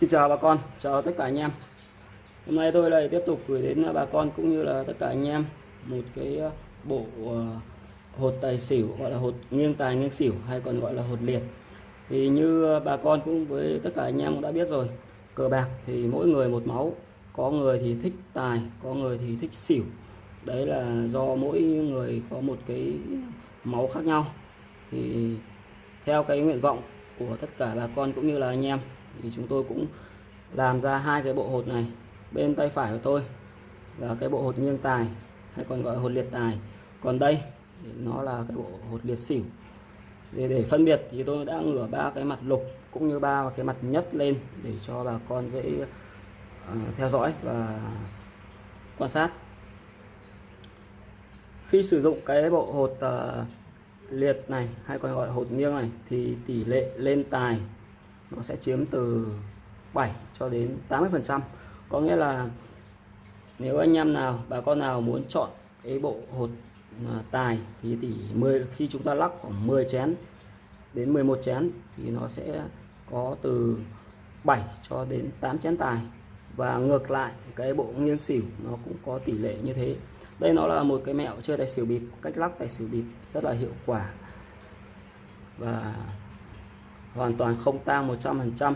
Xin chào bà con, chào tất cả anh em. Hôm nay tôi lại tiếp tục gửi đến bà con cũng như là tất cả anh em một cái ờ, bộ ờ, hột tài xỉu gọi là hột nghiêng tài nghiêng xỉu hay còn gọi là hột liệt. Thì như bà con cũng với tất cả anh em cũng đã biết rồi, cờ bạc thì mỗi người một máu, có người thì thích tài, có người thì thích xỉu. Đấy là do mỗi người có một cái máu khác nhau. Thì theo cái nguyện vọng của tất cả bà con cũng như là anh em thì chúng tôi cũng làm ra hai cái bộ hột này bên tay phải của tôi là cái bộ hột nghiêng tài hay còn gọi là hột liệt tài. Còn đây nó là cái bộ hột liệt xỉu. Để, để phân biệt thì tôi đã ngửa ba cái mặt lục cũng như ba cái mặt nhất lên để cho bà con dễ uh, theo dõi và quan sát. Khi sử dụng cái bộ hột uh, liệt này hay còn gọi hột nghiêng này thì tỷ lệ lên tài nó sẽ chiếm từ 7 cho đến 80 phần trăm. Có nghĩa là nếu anh em nào, bà con nào muốn chọn cái bộ hột à, tài thì tỷ 10 khi chúng ta lắc khoảng 10 chén đến 11 chén thì nó sẽ có từ 7 cho đến 8 chén tài. Và ngược lại, cái bộ nghiêng xỉu nó cũng có tỷ lệ như thế. Đây nó là một cái mẹo chơi tài xỉu bịp, cách lắc tài xỉu bịp rất là hiệu quả. Và hoàn toàn không tang 100%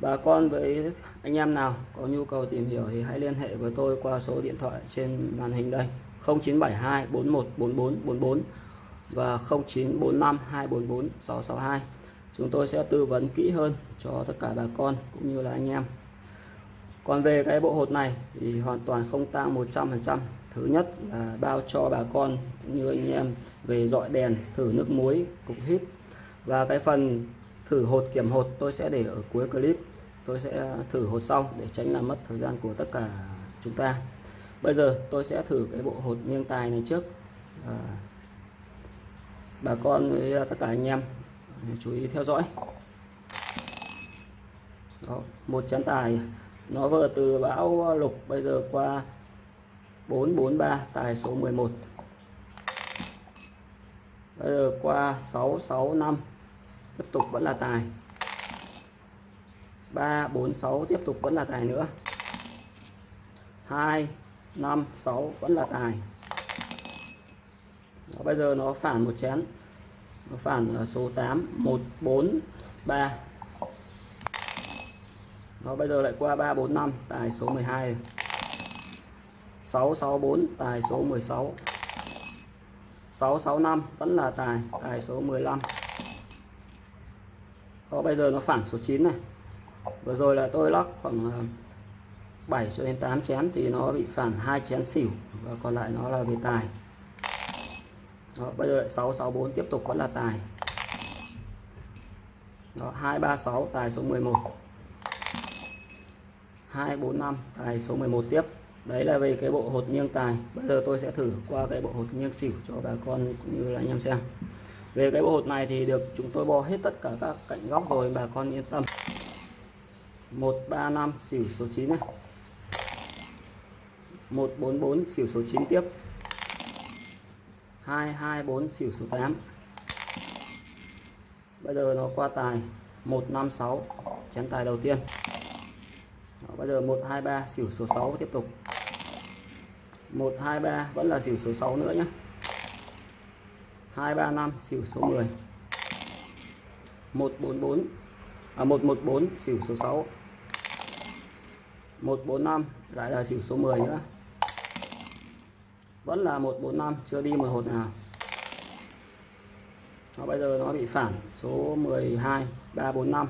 bà con với anh em nào có nhu cầu tìm hiểu thì hãy liên hệ với tôi qua số điện thoại trên màn hình đây. 0972 4144 44 và 0945 244 662 chúng tôi sẽ tư vấn kỹ hơn cho tất cả bà con cũng như là anh em. Còn về cái bộ hột này thì hoàn toàn không tang 100% thứ nhất là bao cho bà con cũng như anh em về dọi đèn, thử nước muối, cục hít. Và cái phần thử hột kiểm hột tôi sẽ để ở cuối clip. Tôi sẽ thử hột sau để tránh làm mất thời gian của tất cả chúng ta. Bây giờ tôi sẽ thử cái bộ hột nghiêng tài này trước. À, bà con với tất cả anh em chú ý theo dõi. Đó, một chén tài. Nó vừa từ bão lục bây giờ qua 443 tài số 11 bây giờ qua 665 tiếp tục vẫn là tài. 3 4 6 tiếp tục vẫn là tài nữa. 2 5 6 vẫn là tài. Đó, bây giờ nó phản một chén. Nó phản số 8 1 4 3 nó bây giờ lại qua 3 4 5 tài số 12 6 6 4 tài số 16 6 6 5 vẫn là tài tài số 15 đó, bây giờ nó phản số 9 này. Vừa rồi là tôi lắc khoảng ờ, 7 cho đến 8 chén thì nó bị phản hai chén xỉu và còn lại nó là về tài. Đó, bây giờ lại 664 tiếp tục vẫn là tài. Đó, 236 tài số 11 245 tài số 11 tiếp. Đấy là về cái bộ hột nghiêng tài. Bây giờ tôi sẽ thử qua cái bộ hột nghiêng xỉu cho bà con cũng như là anh em xem về cái bộ hột này thì được chúng tôi bo hết tất cả các cạnh góc rồi bà con yên tâm. 135 xỉu số 9 này 144 xỉu số 9 tiếp. 224 xỉu số 8 bây giờ nó qua tài. 156 chén tài đầu tiên. Đó, bây giờ 123 xỉu số 6 tiếp tục. 123 vẫn là xỉu số 6 nữa nhé 235 xỉu số 10 144 à 114 xỉu số 6 145 lại là xỉu số 10 nữa. Vẫn là 145 chưa đi một hột nào. Nó bây giờ nó bị phản. Số 12 345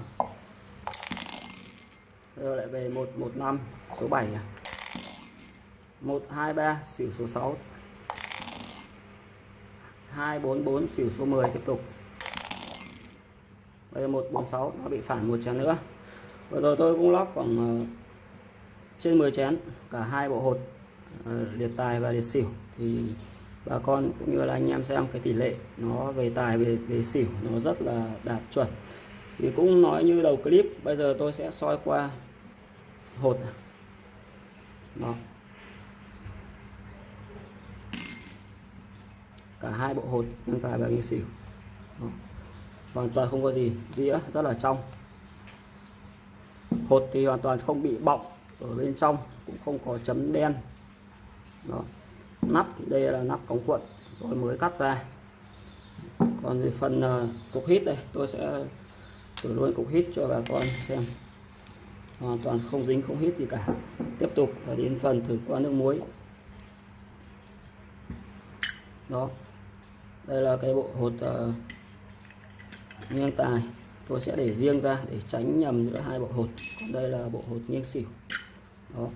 bây giờ lại về 115 số 7 123 à. xỉu số 6 244 xỉu số 10 tiếp tục. Bây giờ 146 nó bị phản một chén nữa. Vừa rồi tôi cũng lóc khoảng ờ, trên 10 chén, cả hai bộ hột ờ, liệt tài và liệt xỉu. Thì bà con cũng như là anh em xem cái tỷ lệ nó về tài về về xỉu nó rất là đạt chuẩn. Thì cũng nói như đầu clip, bây giờ tôi sẽ soi qua hột đó. Cả hai bộ hột nâng tài và nghiêng xỉu Đó. hoàn toàn không có gì dĩa rất là trong. Hột thì hoàn toàn không bị bọng ở bên trong cũng không có chấm đen. Đó. Nắp thì đây là nắp cống cuộn tôi mới cắt ra. Còn về phần uh, cục hít đây tôi sẽ thử luôn cục hít cho bà con xem. Hoàn toàn không dính không hít gì cả. Tiếp tục là đến phần thử qua nước muối. Đó đây là cái bộ hột uh, nghiêng tài. Tôi sẽ để riêng ra để tránh nhầm giữa hai bộ hột. Còn đây là bộ hột nghiêng xỉu. Đó.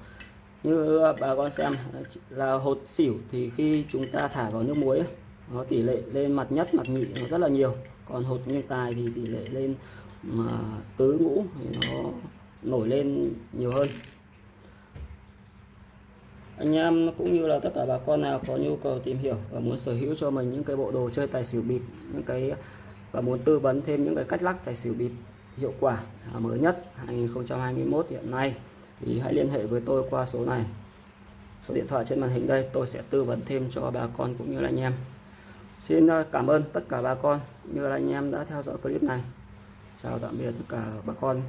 Như ờ, bà con xem ờ, là hột xỉu thì khi chúng ta thả vào nước muối nó tỷ lệ lên mặt nhất mặt nhị nó rất là nhiều. Còn hột nghiêng tài thì tỷ lệ lên mà tứ ngũ thì nó nổi lên nhiều hơn anh em cũng như là tất cả bà con nào có nhu cầu tìm hiểu và muốn sở hữu cho mình những cái bộ đồ chơi tài xỉu bịp, những cái, và muốn tư vấn thêm những cái cách lắc tài xỉu bịp hiệu quả à, mới nhất 2021 hiện nay, thì hãy liên hệ với tôi qua số này. Số điện thoại trên màn hình đây, tôi sẽ tư vấn thêm cho bà con cũng như là anh em. Xin à, cảm ơn tất cả bà con, như là anh em đã theo dõi clip này. Chào tạm biệt tất cả bà con.